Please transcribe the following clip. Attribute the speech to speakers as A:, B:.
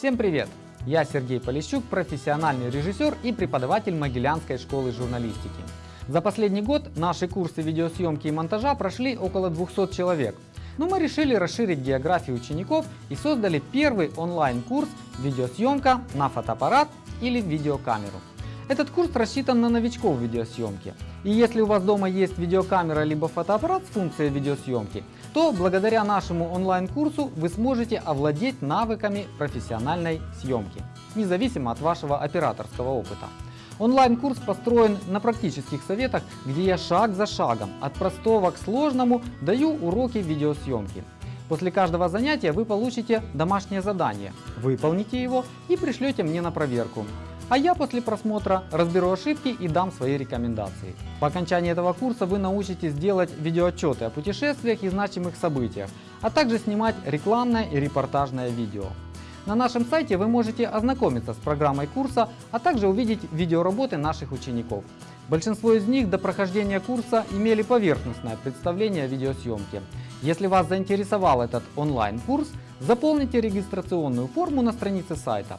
A: Всем привет! Я Сергей Полищук, профессиональный режиссер и преподаватель Могилянской школы журналистики. За последний год наши курсы видеосъемки и монтажа прошли около 200 человек. Но мы решили расширить географию учеников и создали первый онлайн-курс «Видеосъемка на фотоаппарат или видеокамеру». Этот курс рассчитан на новичков в видеосъемке. И если у вас дома есть видеокамера либо фотоаппарат с функцией видеосъемки, то благодаря нашему онлайн-курсу вы сможете овладеть навыками профессиональной съемки, независимо от вашего операторского опыта. Онлайн-курс построен на практических советах, где я шаг за шагом, от простого к сложному, даю уроки видеосъемки. После каждого занятия вы получите домашнее задание, выполните его и пришлете мне на проверку. А я после просмотра разберу ошибки и дам свои рекомендации. По окончании этого курса вы научитесь делать видеоотчеты о путешествиях и значимых событиях, а также снимать рекламное и репортажное видео. На нашем сайте вы можете ознакомиться с программой курса, а также увидеть видеоработы наших учеников. Большинство из них до прохождения курса имели поверхностное представление о видеосъемке. Если вас заинтересовал этот онлайн-курс, заполните регистрационную форму на странице сайта.